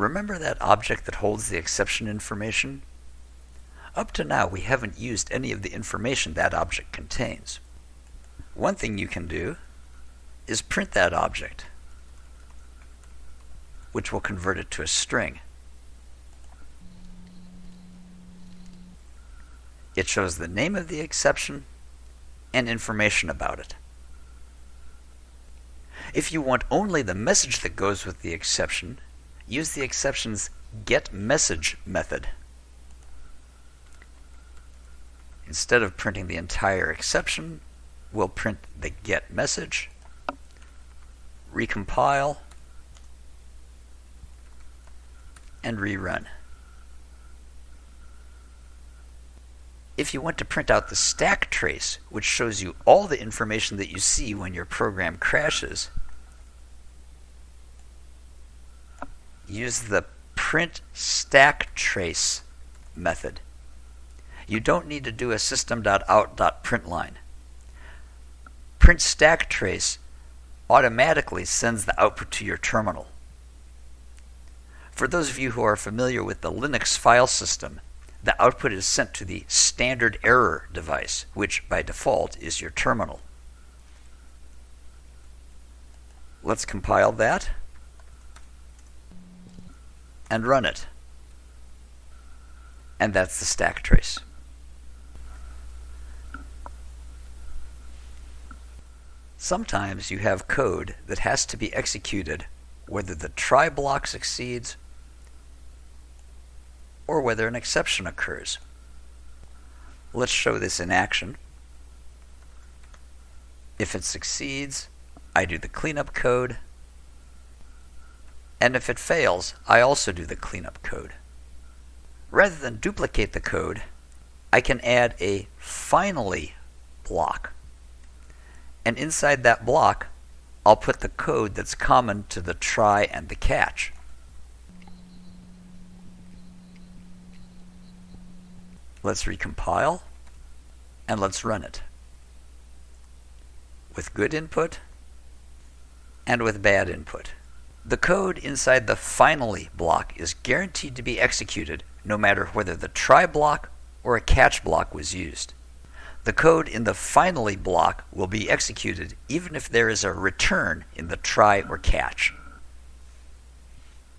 Remember that object that holds the exception information? Up to now, we haven't used any of the information that object contains. One thing you can do is print that object, which will convert it to a string. It shows the name of the exception and information about it. If you want only the message that goes with the exception, use the exception's getMessage method. Instead of printing the entire exception, we'll print the get message, recompile, and rerun. If you want to print out the stack trace, which shows you all the information that you see when your program crashes, use the print stack trace method. You don't need to do a system.out.println. Print stack trace automatically sends the output to your terminal. For those of you who are familiar with the Linux file system, the output is sent to the standard error device, which by default is your terminal. Let's compile that and run it. And that's the stack trace. Sometimes you have code that has to be executed whether the try block succeeds or whether an exception occurs. Let's show this in action. If it succeeds, I do the cleanup code. And if it fails, I also do the cleanup code. Rather than duplicate the code, I can add a finally block and inside that block, I'll put the code that's common to the try and the catch. Let's recompile, and let's run it. With good input, and with bad input. The code inside the finally block is guaranteed to be executed no matter whether the try block or a catch block was used. The code in the finally block will be executed even if there is a return in the try or catch.